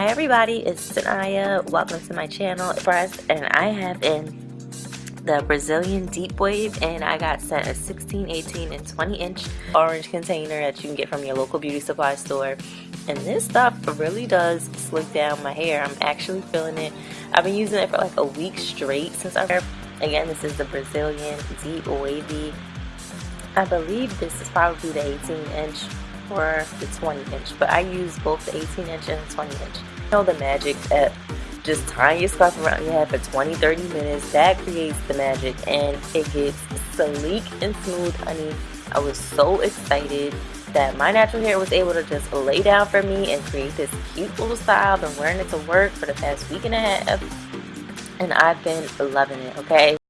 Hi everybody, it's Sanaya. Welcome to my channel. Press and I have in the Brazilian Deep Wave and I got sent a 16, 18, and 20 inch orange container that you can get from your local beauty supply store. And this stuff really does slick down my hair. I'm actually feeling it. I've been using it for like a week straight since I have Again, this is the Brazilian Deep Wavy. I believe this is probably the 18 inch or the 20 inch but I use both the 18 inch and the 20 inch. You know the magic at just tying your scarf around your head for 20-30 minutes that creates the magic and it gets sleek and smooth honey. I was so excited that my natural hair was able to just lay down for me and create this cute little style. I've been wearing it to work for the past week and a half and I've been loving it okay